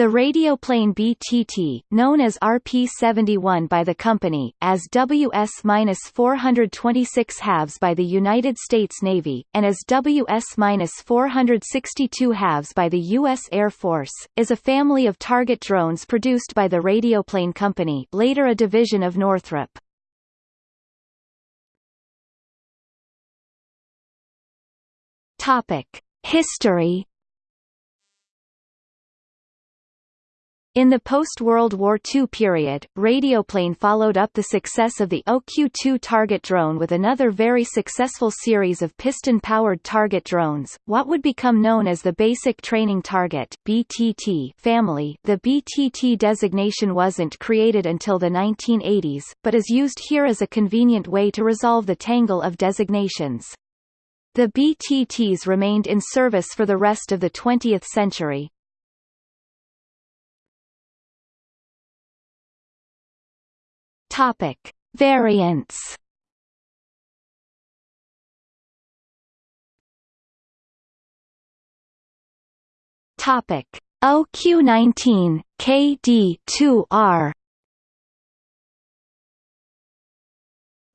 The radioplane BTT, known as RP-71 by the company, as WS-426 halves by the United States Navy, and as WS-462 halves by the U.S. Air Force, is a family of target drones produced by the Radioplane Company later a division of Northrop. History In the post-World War II period, Radioplane followed up the success of the OQ-2 target drone with another very successful series of piston-powered target drones, what would become known as the Basic Training Target BTT family. The BTT designation wasn't created until the 1980s, but is used here as a convenient way to resolve the tangle of designations. The BTTs remained in service for the rest of the 20th century. Topic: Variants. Topic: OQ19 KD2R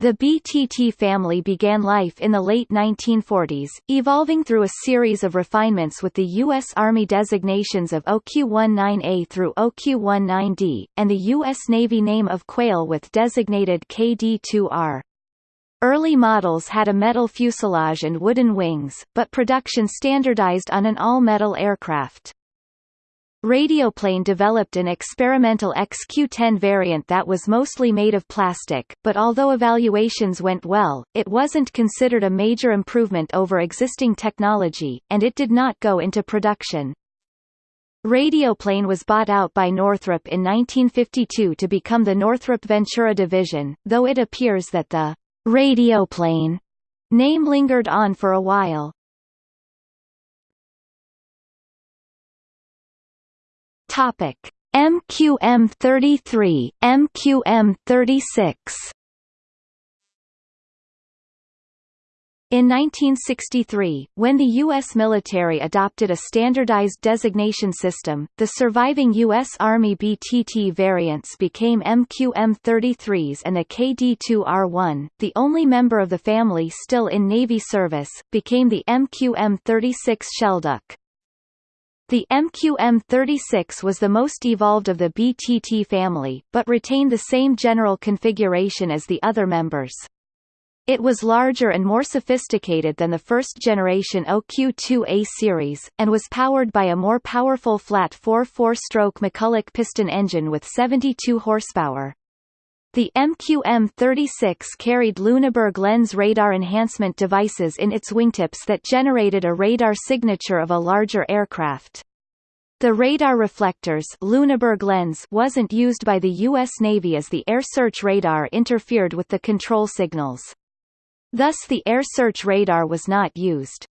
The BTT family began life in the late 1940s, evolving through a series of refinements with the U.S. Army designations of OQ-19A through OQ-19D, and the U.S. Navy name of Quail with designated KD-2R. Early models had a metal fuselage and wooden wings, but production standardized on an all-metal aircraft. Radioplane developed an experimental XQ-10 variant that was mostly made of plastic, but although evaluations went well, it wasn't considered a major improvement over existing technology, and it did not go into production. Radioplane was bought out by Northrop in 1952 to become the Northrop Ventura division, though it appears that the Radioplane name lingered on for a while. Topic: MQM33, MQM36. In 1963, when the U.S. military adopted a standardized designation system, the surviving U.S. Army BTT variants became MQM-33s and the KD-2R1, the only member of the family still in Navy service, became the MQM-36 Shelduck. The MQM-36 was the most evolved of the BTT family, but retained the same general configuration as the other members. It was larger and more sophisticated than the first-generation OQ-2A series, and was powered by a more powerful flat 4-4-stroke McCulloch piston engine with 72 horsepower. The MQM-36 carried Lüneburg lens radar enhancement devices in its wingtips that generated a radar signature of a larger aircraft. The radar reflectors Lüneburg lens wasn't used by the U.S. Navy as the air search radar interfered with the control signals. Thus the air search radar was not used.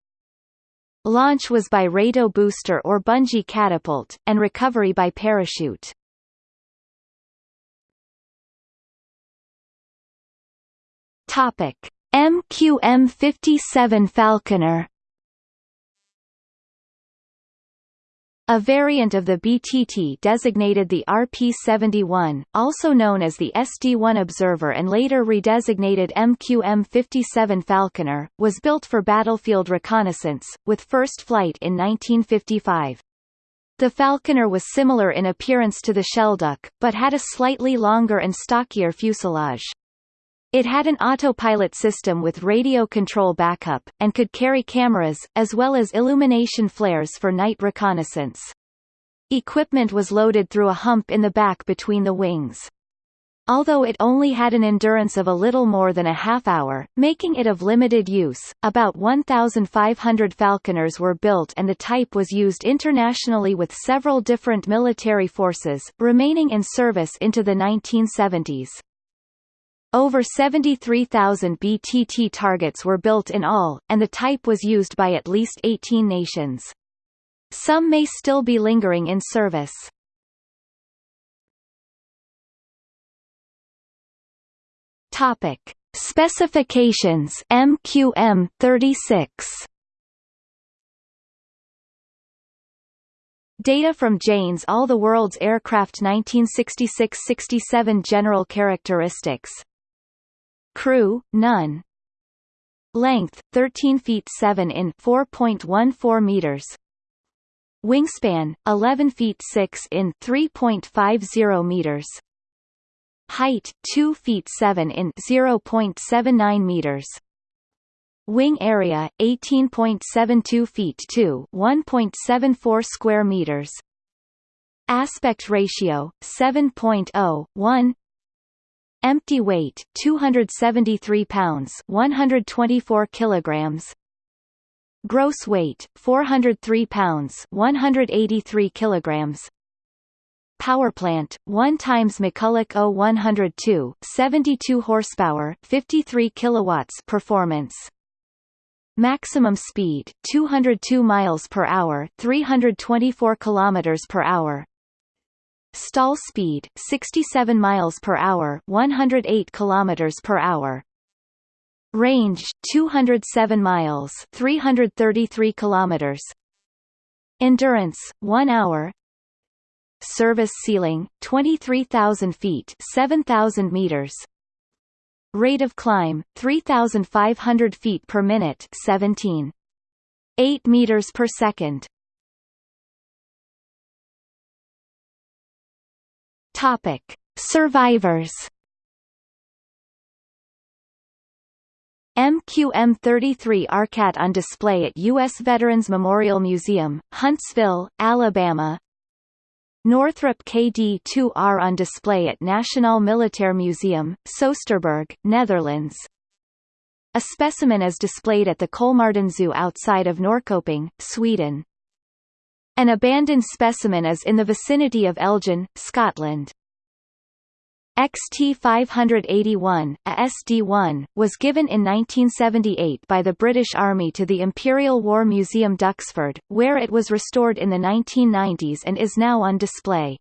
Launch was by RATO booster or bungee catapult, and recovery by parachute. Topic: MQM57 Falconer A variant of the BTT designated the RP-71, also known as the SD-1 Observer and later redesignated MQM-57 Falconer, was built for battlefield reconnaissance, with first flight in 1955. The Falconer was similar in appearance to the Shelduck, but had a slightly longer and stockier fuselage. It had an autopilot system with radio control backup, and could carry cameras, as well as illumination flares for night reconnaissance. Equipment was loaded through a hump in the back between the wings. Although it only had an endurance of a little more than a half hour, making it of limited use, about 1,500 Falconers were built and the type was used internationally with several different military forces, remaining in service into the 1970s. Over 73,000 BTT targets were built in all, and the type was used by at least 18 nations. Some may still be lingering in service. Topic: Specifications MQM 36 Data from Jane's All the World's Aircraft 1966-67 General characteristics Crew, none. Length, 13 feet 7 in 4.14 meters. Wingspan, 11 feet 6 in 3.50 meters. Height, 2 feet 7 in 0.79 meters. Wing area 18.72 feet to 1.74 square meters. Aspect ratio 7.0 Empty weight 273 pounds 124 kilograms. Gross weight 403 pounds 183 kilograms. Power plant 1 times McCulloch O102 72 horsepower 53 kilowatts performance Maximum speed 202 miles per hour, 324 kilometers per hour. Stall speed 67 miles per hour, 108 kilometers per hour. Range 207 miles, 333 kilometers. Endurance 1 hour. Service ceiling 23,000 feet, 7,000 meters. Rate of climb 3500 feet per minute 17 8 meters per second Topic Survivors MQM-33 ARCAT on display at U.S. Veterans Memorial Museum, Huntsville, Alabama Northrop KD-2R on display at National Militair Museum, Soesterberg, Netherlands. A specimen is displayed at the Kolmården Zoo outside of Norrköping, Sweden. An abandoned specimen is in the vicinity of Elgin, Scotland. XT-581, a SD-1, was given in 1978 by the British Army to the Imperial War Museum Duxford, where it was restored in the 1990s and is now on display.